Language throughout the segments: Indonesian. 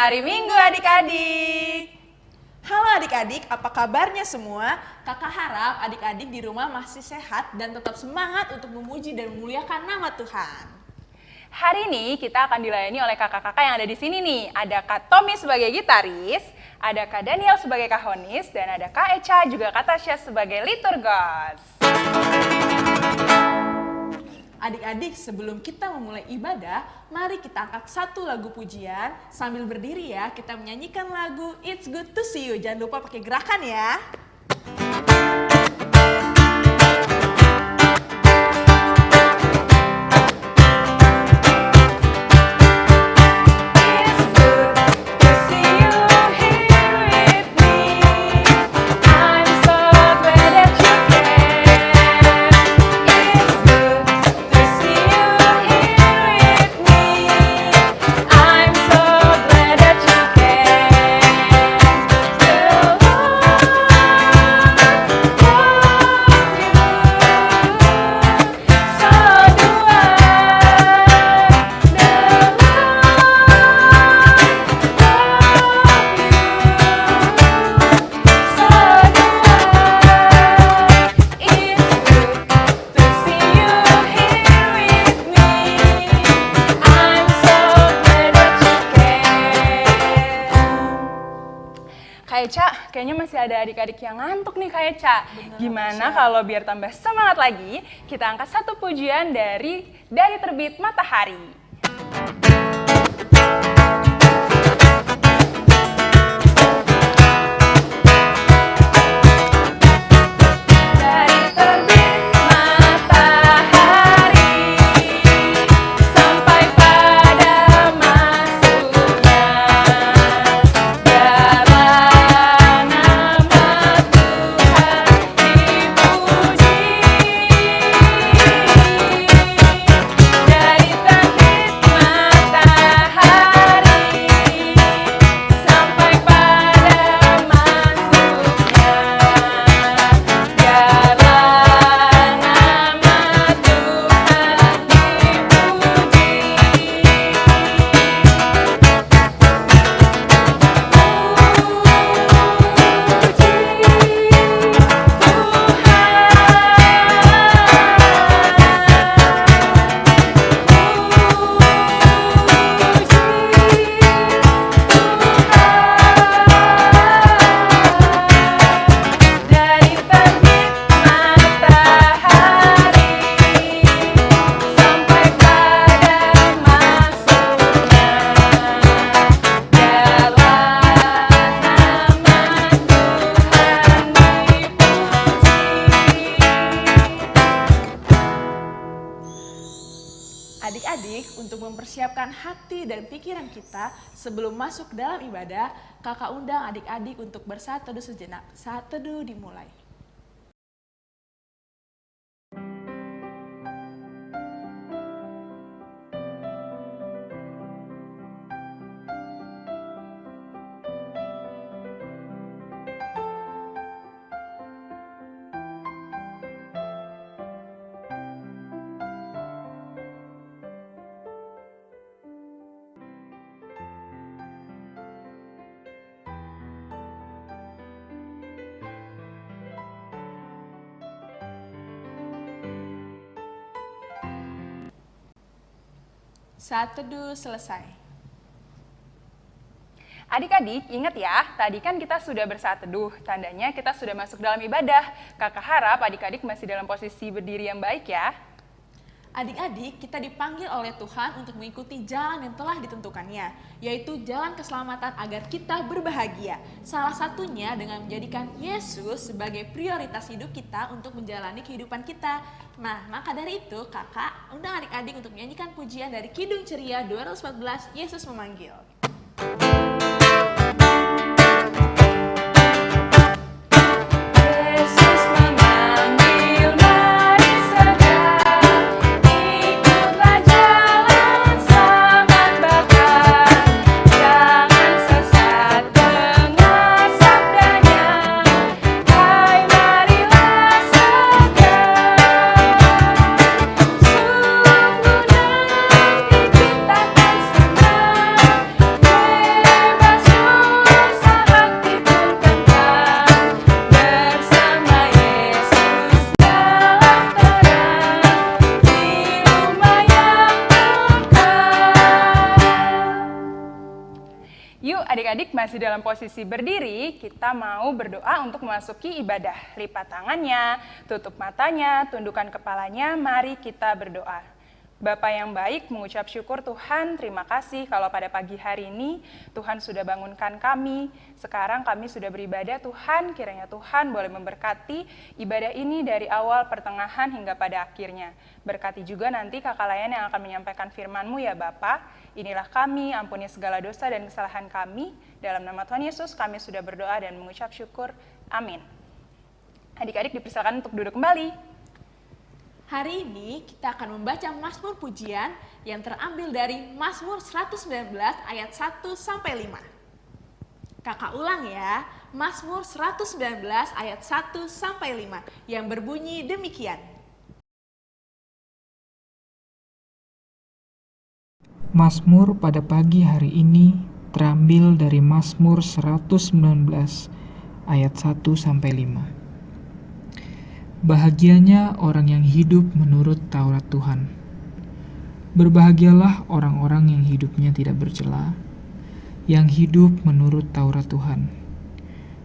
Hari Minggu adik-adik. Halo adik-adik, apa kabarnya semua? Kakak harap adik-adik di rumah masih sehat dan tetap semangat untuk memuji dan memuliakan nama Tuhan. Hari ini kita akan dilayani oleh kakak-kakak yang ada di sini nih. Ada Kak Tommy sebagai gitaris, ada Kak Daniel sebagai kahonis, dan ada Kak Echa juga Kak Tasya sebagai liturgos. Adik-adik, sebelum kita memulai ibadah, mari kita angkat satu lagu pujian. Sambil berdiri ya, kita menyanyikan lagu It's Good to See You. Jangan lupa pakai gerakan ya. Masih ada adik-adik yang ngantuk nih Kak Eca. Gimana kalau biar tambah semangat lagi, kita angkat satu pujian dari dari terbit matahari. Masuk dalam ibadah, kakak undang adik-adik untuk bersatu sejenak. Saat teduh dimulai. Saat teduh selesai. Adik-adik, ingat ya, tadi kan kita sudah bersaat teduh, tandanya kita sudah masuk dalam ibadah. Kakak harap adik-adik masih dalam posisi berdiri yang baik ya. Adik-adik, kita dipanggil oleh Tuhan untuk mengikuti jalan yang telah ditentukannya, yaitu jalan keselamatan agar kita berbahagia. Salah satunya dengan menjadikan Yesus sebagai prioritas hidup kita untuk menjalani kehidupan kita. Nah, maka dari itu, kakak undang adik-adik untuk menyanyikan pujian dari Kidung Ceria 214, Yesus Memanggil. Adik-adik masih dalam posisi berdiri, kita mau berdoa untuk memasuki ibadah. Lipat tangannya, tutup matanya, tundukkan kepalanya, mari kita berdoa. Bapa yang baik, mengucap syukur Tuhan, terima kasih kalau pada pagi hari ini Tuhan sudah bangunkan kami. Sekarang kami sudah beribadah Tuhan, kiranya Tuhan boleh memberkati ibadah ini dari awal, pertengahan, hingga pada akhirnya. Berkati juga nanti kakak layan yang akan menyampaikan firman-Mu ya Bapa. Inilah kami, ampuni segala dosa dan kesalahan kami. Dalam nama Tuhan Yesus kami sudah berdoa dan mengucap syukur. Amin. Adik-adik dipersilakan untuk duduk kembali. Hari ini kita akan membaca Mazmur Pujian yang terambil dari Mazmur 119 ayat 1 sampai 5. Kakak ulang ya, Mazmur 119 ayat 1 sampai 5 yang berbunyi demikian. Mazmur pada pagi hari ini terambil dari Mazmur 119 ayat 1 sampai 5. Bahagianya orang yang hidup menurut Taurat Tuhan. Berbahagialah orang-orang yang hidupnya tidak bercela, yang hidup menurut Taurat Tuhan.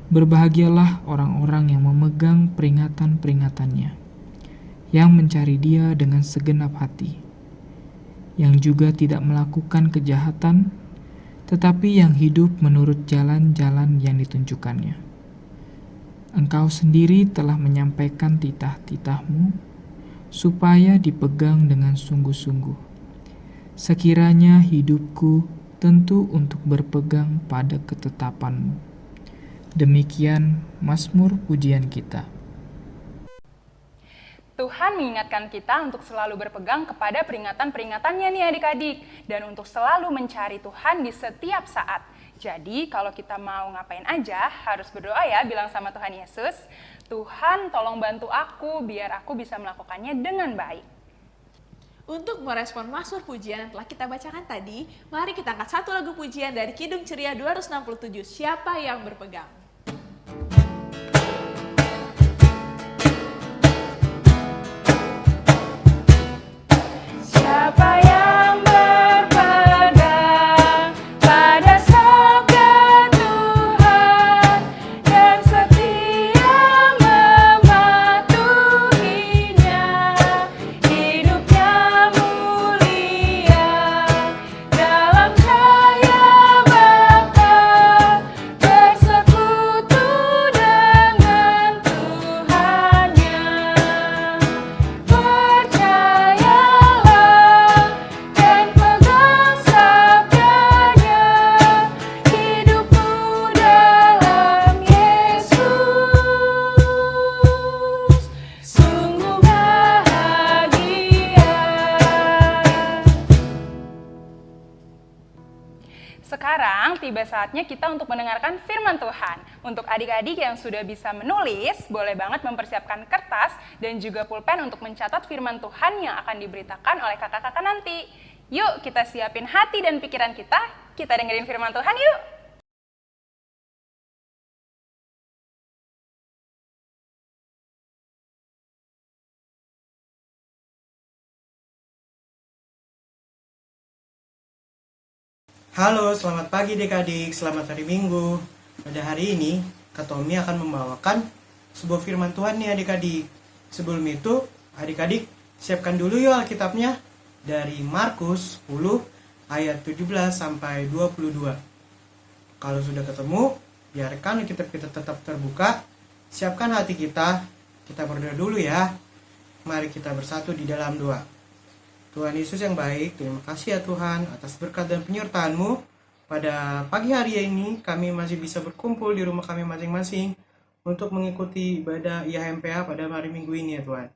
Berbahagialah orang-orang yang memegang peringatan-peringatannya, yang mencari Dia dengan segenap hati yang juga tidak melakukan kejahatan, tetapi yang hidup menurut jalan-jalan yang ditunjukkannya. Engkau sendiri telah menyampaikan titah-titahmu, supaya dipegang dengan sungguh-sungguh. Sekiranya hidupku tentu untuk berpegang pada ketetapanmu. Demikian Mazmur pujian kita. Tuhan mengingatkan kita untuk selalu berpegang kepada peringatan-peringatannya nih adik-adik. Dan untuk selalu mencari Tuhan di setiap saat. Jadi kalau kita mau ngapain aja harus berdoa ya bilang sama Tuhan Yesus. Tuhan tolong bantu aku biar aku bisa melakukannya dengan baik. Untuk merespon Mazmur pujian yang telah kita bacakan tadi, mari kita angkat satu lagu pujian dari Kidung Ceria 267, Siapa yang berpegang? Saatnya kita untuk mendengarkan firman Tuhan. Untuk adik-adik yang sudah bisa menulis, boleh banget mempersiapkan kertas dan juga pulpen untuk mencatat firman Tuhan yang akan diberitakan oleh kakak-kakak nanti. Yuk kita siapin hati dan pikiran kita, kita dengerin firman Tuhan yuk. Halo, selamat pagi adik-adik, selamat hari Minggu. Pada hari ini, Kak Tommy akan membawakan sebuah firman Tuhan nih adik-adik. Sebelum itu, adik-adik siapkan dulu yuk Alkitabnya dari Markus 10 ayat 17 sampai 22. Kalau sudah ketemu, biarkan Alkitab kita tetap terbuka. Siapkan hati kita, kita berdoa dulu ya. Mari kita bersatu di dalam doa. Tuhan Yesus yang baik, terima kasih ya Tuhan atas berkat dan penyertaan-Mu. Pada pagi hari ini kami masih bisa berkumpul di rumah kami masing-masing untuk mengikuti ibadah IHMPA pada hari Minggu ini ya Tuhan.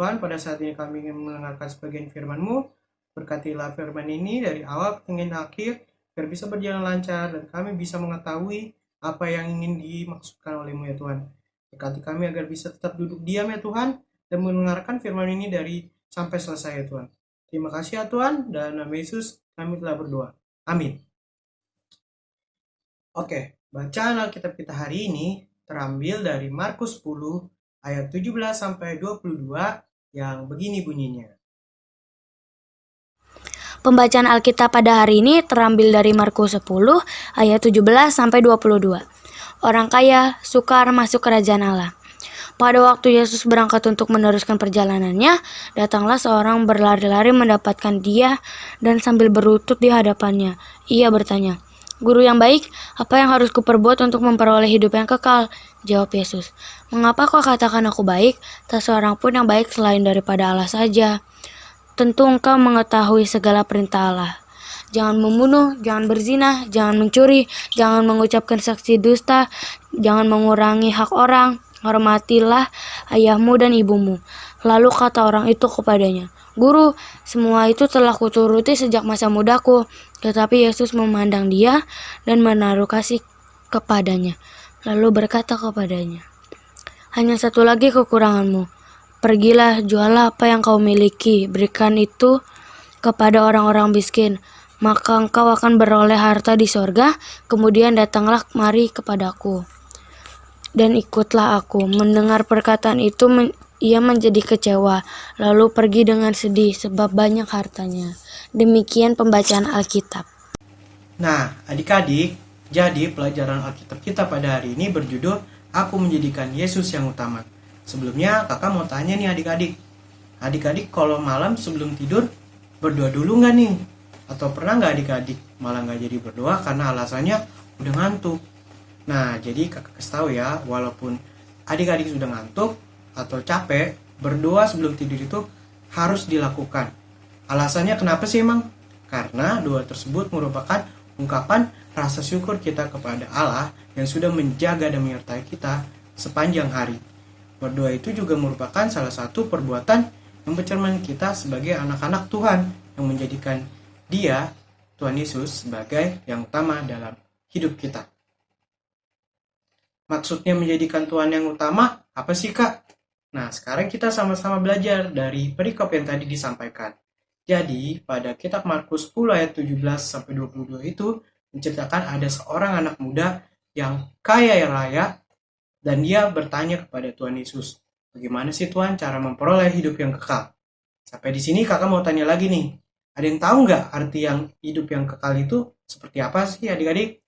Tuhan, pada saat ini kami ingin mendengarkan sebagian firman-Mu. Berkatilah firman ini dari awal hingga akhir, biar bisa berjalan lancar dan kami bisa mengetahui apa yang ingin dimaksudkan oleh-Mu ya Tuhan. Berkati kami agar bisa tetap duduk diam ya Tuhan, dan mendengarkan firman ini dari sampai selesai ya Tuhan. Terima kasih ya Tuhan, dan nama Yesus kami telah berdoa. Amin. Oke, bacaan Alkitab kita hari ini terambil dari Markus 10 ayat 17 sampai 22 yang begini bunyinya. Pembacaan Alkitab pada hari ini terambil dari Markus 10 ayat 17 sampai 22. Orang kaya sukar masuk kerajaan Allah. Pada waktu Yesus berangkat untuk meneruskan perjalanannya, datanglah seorang berlari-lari mendapatkan dia dan sambil berlutut di hadapannya. Ia bertanya, Guru yang baik, apa yang harus kuperbuat untuk memperoleh hidup yang kekal? Jawab Yesus, Mengapa kau katakan aku baik? Tak seorang pun yang baik selain daripada Allah saja. Tentu engkau mengetahui segala perintah Allah. Jangan membunuh, jangan berzina, jangan mencuri, jangan mengucapkan saksi dusta, jangan mengurangi hak orang, hormatilah ayahmu dan ibumu. Lalu kata orang itu kepadanya, Guru, semua itu telah kuturuti sejak masa mudaku. Tetapi Yesus memandang dia dan menaruh kasih kepadanya. Lalu berkata kepadanya, Hanya satu lagi kekuranganmu. Pergilah, jualah apa yang kau miliki, berikan itu kepada orang-orang miskin, maka engkau akan beroleh harta di sorga, kemudian datanglah mari kepadaku. Dan ikutlah aku. Mendengar perkataan itu, men- ia menjadi kecewa, lalu pergi dengan sedih sebab banyak hartanya. Demikian pembacaan Alkitab. Nah, adik-adik, jadi pelajaran Alkitab kita pada hari ini berjudul Aku Menjadikan Yesus yang Utama. Sebelumnya kakak mau tanya nih adik-adik. Adik-adik kalau malam sebelum tidur berdoa dulu nggak nih? Atau pernah nggak adik-adik malah nggak jadi berdoa karena alasannya udah ngantuk? Nah, jadi kakak kasih tahu ya, walaupun adik-adik sudah ngantuk atau capek, berdoa sebelum tidur itu harus dilakukan. Alasannya kenapa sih emang? Karena doa tersebut merupakan ungkapan rasa syukur kita kepada Allah yang sudah menjaga dan menyertai kita sepanjang hari. Berdoa itu juga merupakan salah satu perbuatan yang bercermin kita sebagai anak-anak Tuhan yang menjadikan Dia, Tuhan Yesus, sebagai yang utama dalam hidup kita. Maksudnya menjadikan Tuhan yang utama, apa sih kak? Nah, sekarang kita sama-sama belajar dari perikop yang tadi disampaikan. Jadi, pada kitab Markus 10 ayat 17 sampai 22 itu menceritakan ada seorang anak muda yang kaya raya dan dia bertanya kepada Tuhan Yesus, bagaimana sih Tuhan cara memperoleh hidup yang kekal? Sampai di sini kakak mau tanya lagi nih, ada yang tahu nggak arti yang hidup yang kekal itu seperti apa sih adik-adik?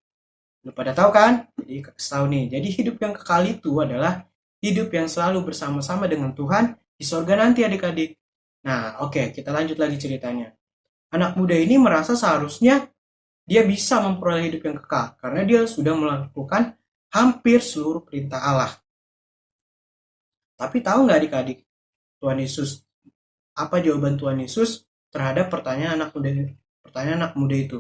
Lu pada tahu kan? Jadi tahu nih, jadi hidup yang kekal itu adalah hidup yang selalu bersama-sama dengan Tuhan di sorga nanti adik-adik. Nah, oke, kita lanjut lagi ceritanya. Anak muda ini merasa seharusnya dia bisa memperoleh hidup yang kekal karena dia sudah melakukan hampir seluruh perintah Allah. Tapi tahu nggak adik-adik, Tuhan Yesus, apa jawaban Tuhan Yesus terhadap pertanyaan anak muda pertanyaan anak muda itu?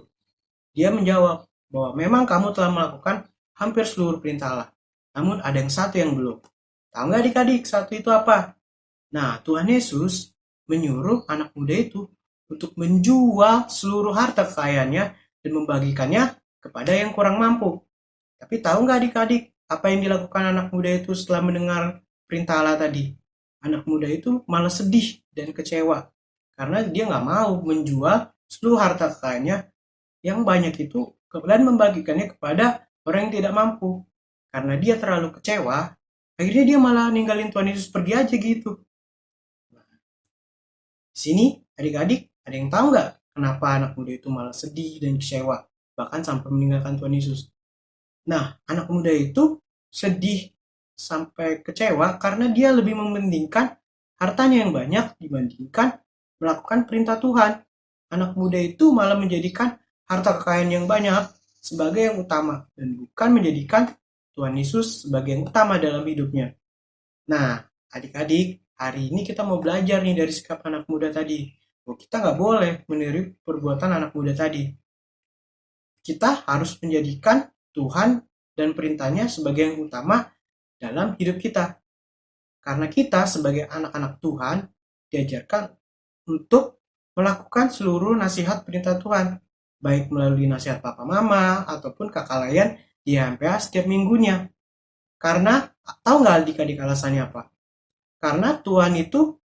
Dia menjawab bahwa memang kamu telah melakukan hampir seluruh perintah Allah. Namun ada yang satu yang belum. Tahu nggak adik-adik, satu itu apa? Nah, Tuhan Yesus menyuruh anak muda itu untuk menjual seluruh harta kekayaannya dan membagikannya kepada yang kurang mampu. Tapi tahu nggak adik-adik apa yang dilakukan anak muda itu setelah mendengar perintah Allah tadi? Anak muda itu malah sedih dan kecewa karena dia nggak mau menjual seluruh harta kekayaannya yang banyak itu dan membagikannya kepada orang yang tidak mampu. Karena dia terlalu kecewa, akhirnya dia malah ninggalin Tuhan Yesus pergi aja gitu. Di sini adik-adik ada yang tahu nggak kenapa anak muda itu malah sedih dan kecewa bahkan sampai meninggalkan Tuhan Yesus. Nah, anak muda itu sedih sampai kecewa karena dia lebih mementingkan hartanya yang banyak dibandingkan melakukan perintah Tuhan. Anak muda itu malah menjadikan harta kekayaan yang banyak sebagai yang utama dan bukan menjadikan Tuhan Yesus sebagai yang utama dalam hidupnya. Nah, adik-adik, hari ini kita mau belajar nih dari sikap anak muda tadi. Bahwa kita nggak boleh meniru perbuatan anak muda tadi. Kita harus menjadikan Tuhan dan perintahnya sebagai yang utama dalam hidup kita. Karena kita sebagai anak-anak Tuhan diajarkan untuk melakukan seluruh nasihat perintah Tuhan, baik melalui nasihat papa mama ataupun kakak layan di HMPA setiap minggunya. Karena tahu nggak adik-adik alasannya apa? Karena Tuhan itu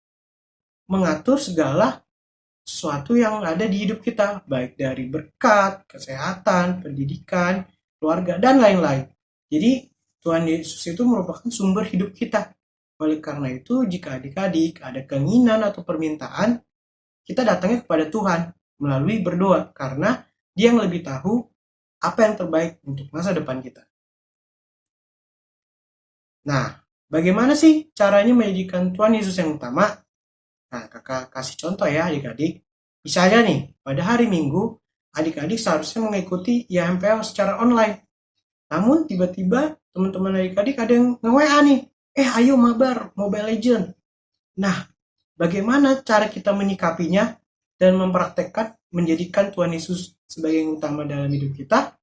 mengatur segala sesuatu yang ada di hidup kita, baik dari berkat, kesehatan, pendidikan, keluarga, dan lain-lain. Jadi Tuhan Yesus itu merupakan sumber hidup kita. Oleh karena itu, jika adik-adik ada keinginan atau permintaan, kita datangnya kepada Tuhan. melalui berdoa karena dia yang lebih tahu apa yang terbaik untuk masa depan kita. Nah, bagaimana sih caranya menjadikan Tuhan Yesus yang utama? Nah, kakak kasih contoh ya adik-adik. Misalnya nih, pada hari Minggu, adik-adik seharusnya mengikuti IMPL secara online. Namun tiba-tiba teman-teman adik-adik ada yang nge-WA nih, eh ayo mabar Mobile Legend. Nah, bagaimana cara kita menyikapinya dan mempraktekkan menjadikan Tuhan Yesus sebagai yang utama dalam hidup kita?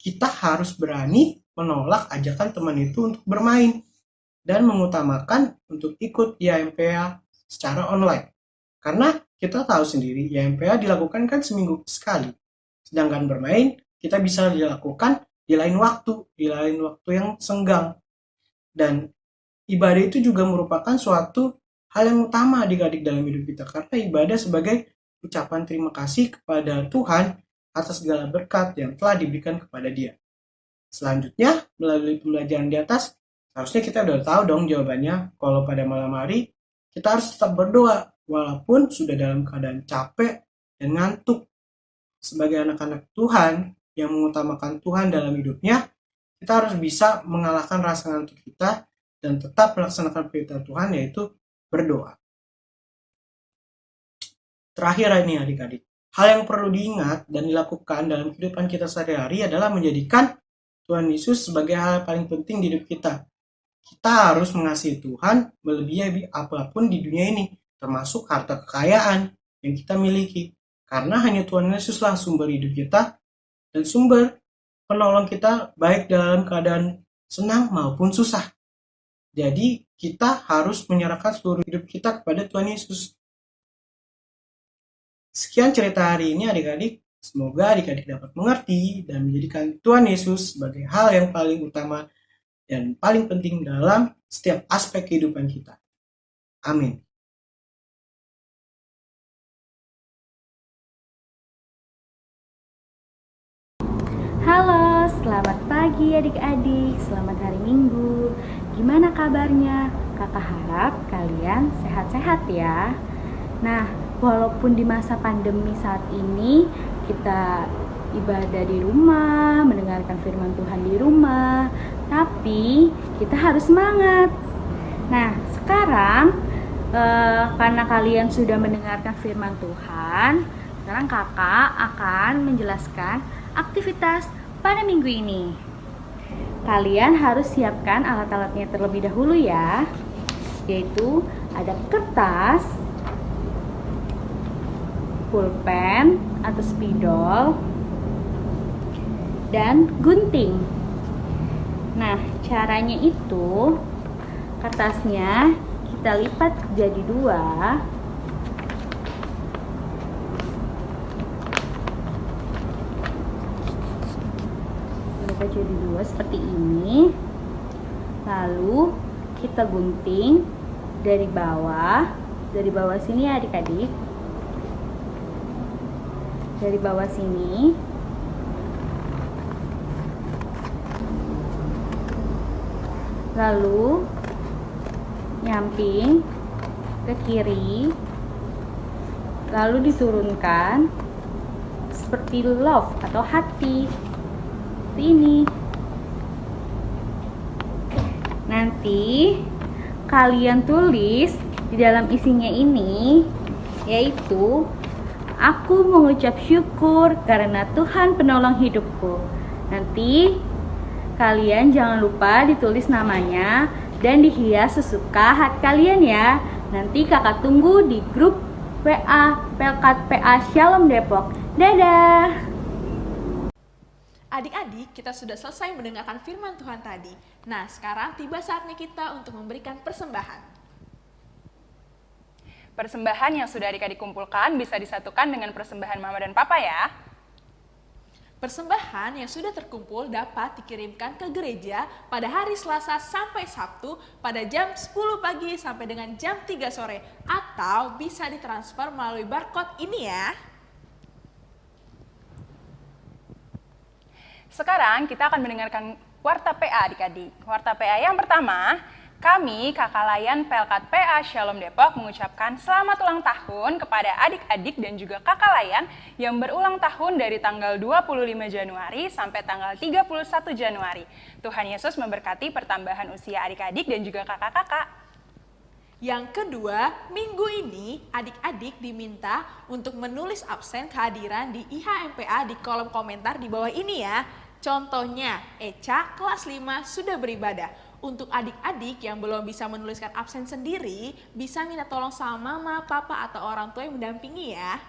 Kita harus berani menolak ajakan teman itu untuk bermain dan mengutamakan untuk ikut IMPA secara online. Karena kita tahu sendiri IMPA dilakukan kan seminggu sekali. Sedangkan bermain kita bisa dilakukan di lain waktu, di lain waktu yang senggang. Dan ibadah itu juga merupakan suatu hal yang utama adik-adik dalam hidup kita karena ibadah sebagai ucapan terima kasih kepada Tuhan atas segala berkat yang telah diberikan kepada dia. Selanjutnya, melalui pembelajaran di atas, harusnya kita udah tahu dong jawabannya. Kalau pada malam hari, kita harus tetap berdoa, walaupun sudah dalam keadaan capek dan ngantuk. Sebagai anak-anak Tuhan yang mengutamakan Tuhan dalam hidupnya, kita harus bisa mengalahkan rasa ngantuk kita dan tetap melaksanakan perintah Tuhan yaitu berdoa. Terakhir ini adik-adik, hal yang perlu diingat dan dilakukan dalam kehidupan kita sehari-hari adalah menjadikan Tuhan Yesus sebagai hal paling penting di hidup kita. Kita harus mengasihi Tuhan melebihi apa pun di dunia ini, termasuk harta kekayaan yang kita miliki. Karena hanya Tuhan Yesuslah sumber hidup kita dan sumber penolong kita baik dalam keadaan senang maupun susah. Jadi kita harus menyerahkan seluruh hidup kita kepada Tuhan Yesus. Sekian cerita hari ini adik-adik. Semoga adik-adik dapat mengerti dan menjadikan Tuhan Yesus sebagai hal yang paling utama dan paling penting dalam setiap aspek kehidupan kita. Amin. Halo, selamat pagi adik-adik, selamat hari Minggu. Gimana kabarnya? Kakak harap kalian sehat-sehat ya. Nah, walaupun di masa pandemi saat ini kita ibadah di rumah, mendengarkan firman Tuhan di rumah, tapi kita harus semangat. Nah, sekarang eh, karena kalian sudah mendengarkan firman Tuhan, sekarang kakak akan menjelaskan aktivitas pada minggu ini. Kalian harus siapkan alat-alatnya terlebih dahulu ya, yaitu ada kertas, pulpen atau spidol, dan gunting. Nah, caranya itu kertasnya kita lipat jadi dua. Lipat jadi dua seperti ini. Lalu kita gunting dari bawah, dari bawah sini ya adik-adik. Dari bawah sini. Lalu nyamping ke kiri. Lalu diturunkan seperti love atau hati. Seperti ini. Nanti kalian tulis di dalam isinya ini yaitu aku mengucap syukur karena Tuhan penolong hidupku nanti Kalian jangan lupa ditulis namanya dan dihias sesuka hati kalian ya. Nanti kakak tunggu di grup PA Pelkat PA Shalom Depok. Dadah! Adik-adik, kita sudah selesai mendengarkan firman Tuhan tadi. Nah, sekarang tiba saatnya kita untuk memberikan persembahan. Persembahan yang sudah adik-adik kumpulkan bisa disatukan dengan persembahan mama dan papa ya. Persembahan yang sudah terkumpul dapat dikirimkan ke gereja pada hari Selasa sampai Sabtu pada jam 10 pagi sampai dengan jam 3 sore atau bisa ditransfer melalui barcode ini ya. Sekarang kita akan mendengarkan warta PA adik-adik. Warta PA yang pertama Kami, Kakak Layan Pelkat PA Shalom Depok mengucapkan selamat ulang tahun kepada adik-adik dan juga kakak Layan yang berulang tahun dari tanggal 25 Januari sampai tanggal 31 Januari. Tuhan Yesus memberkati pertambahan usia adik-adik dan juga kakak-kakak. Yang kedua, minggu ini adik-adik diminta untuk menulis absen kehadiran di IHMPA di kolom komentar di bawah ini ya. Contohnya, Eca kelas 5 sudah beribadah. Untuk adik-adik yang belum bisa menuliskan absen sendiri, bisa minta tolong sama mama, papa, atau orang tua yang mendampingi ya.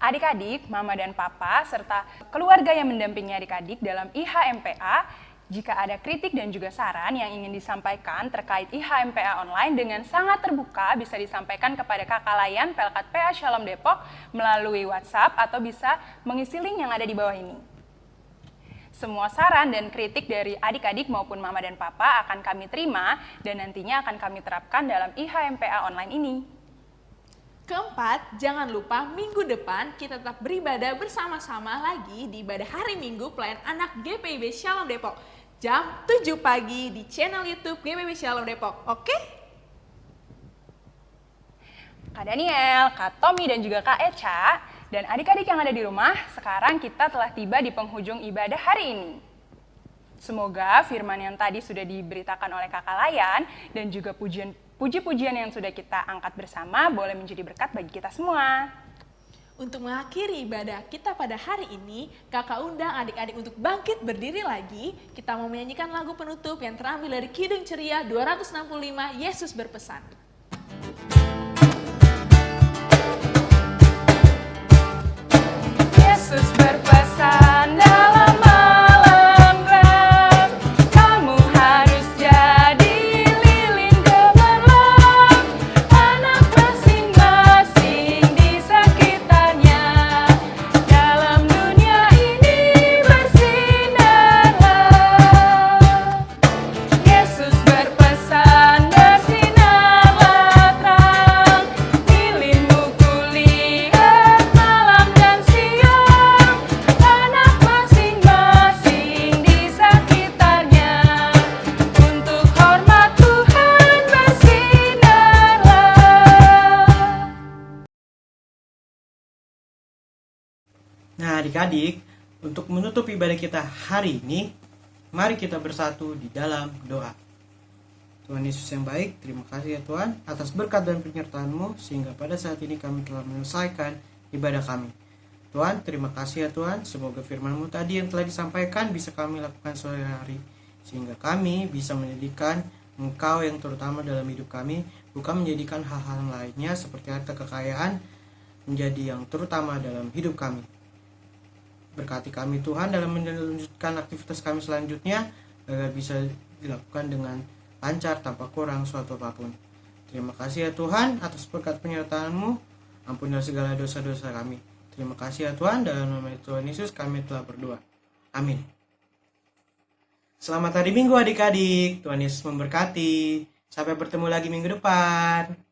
Adik-adik, mama dan papa, serta keluarga yang mendampingi adik-adik dalam IHMPA, jika ada kritik dan juga saran yang ingin disampaikan terkait IHMPA online dengan sangat terbuka bisa disampaikan kepada kakak layan Pelkat PA Shalom Depok melalui WhatsApp atau bisa mengisi link yang ada di bawah ini. Semua saran dan kritik dari adik-adik maupun mama dan papa akan kami terima dan nantinya akan kami terapkan dalam IHMPA online ini. Keempat, jangan lupa minggu depan kita tetap beribadah bersama-sama lagi di ibadah hari Minggu pelayan anak GPIB Shalom Depok. Jam 7 pagi di channel YouTube GPIB Shalom Depok. Oke? Kak Daniel, Kak Tommy, dan juga Kak Eca, dan adik-adik yang ada di rumah, sekarang kita telah tiba di penghujung ibadah hari ini. Semoga firman yang tadi sudah diberitakan oleh kakak Layan dan juga pujian puji-pujian yang sudah kita angkat bersama boleh menjadi berkat bagi kita semua. Untuk mengakhiri ibadah kita pada hari ini, kakak undang adik-adik untuk bangkit berdiri lagi. Kita mau menyanyikan lagu penutup yang terambil dari Kidung Ceria 265, Yesus berpesan. Yesus berpesan kita hari ini, mari kita bersatu di dalam doa. Tuhan Yesus yang baik, terima kasih ya Tuhan atas berkat dan penyertaan-Mu sehingga pada saat ini kami telah menyelesaikan ibadah kami. Tuhan, terima kasih ya Tuhan, semoga firman-Mu tadi yang telah disampaikan bisa kami lakukan sore hari sehingga kami bisa menjadikan Engkau yang terutama dalam hidup kami, bukan menjadikan hal-hal lainnya seperti harta kekayaan menjadi yang terutama dalam hidup kami. Berkati kami Tuhan dalam melanjutkan aktivitas kami selanjutnya agar bisa dilakukan dengan lancar tanpa kurang suatu apa pun. Terima kasih ya Tuhan atas berkat penyertaan-Mu. Ampunilah segala dosa-dosa kami. Terima kasih ya Tuhan dalam nama Tuhan Yesus kami telah berdoa. Amin. Selamat hari Minggu adik-adik. Tuhan Yesus memberkati. Sampai bertemu lagi minggu depan.